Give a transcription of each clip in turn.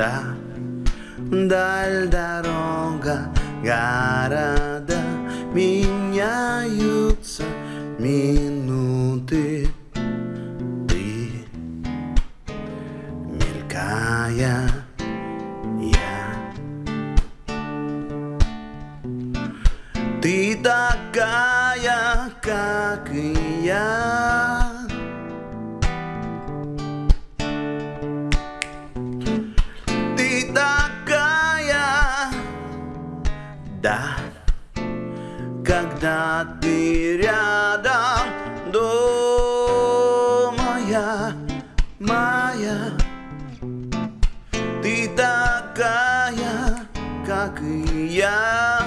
Да, даль дорога, города Меняются минуты. Ты, мелькая я. Ты такая, как и я да, когда ты рядом, дома моя. Ты такая, как и я.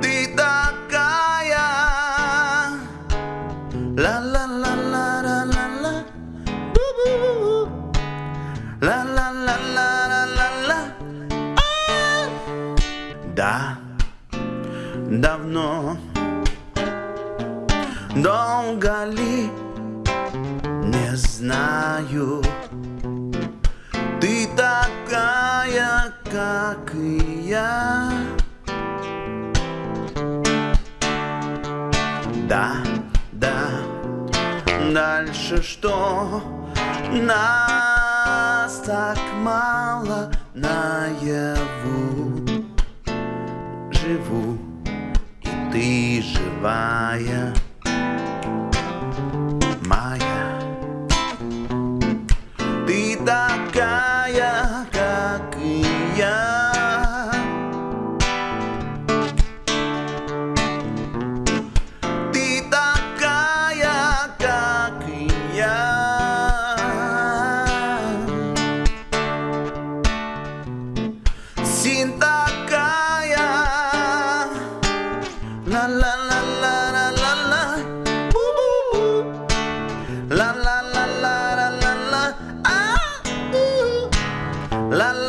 Ты такая, ла Да, давно, долго ли, не знаю. Ты такая, как и я. Да, да, дальше что? Нас так мало наяву Maya, Maya. Tidak kaya kakinya. Tidak kaya kakinya. Cinta La, la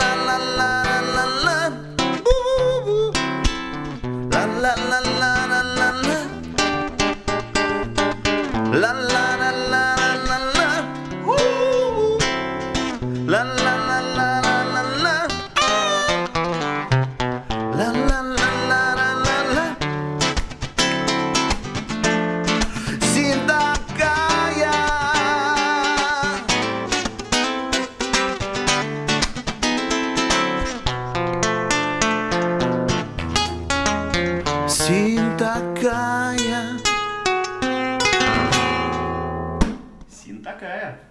Okay, yeah.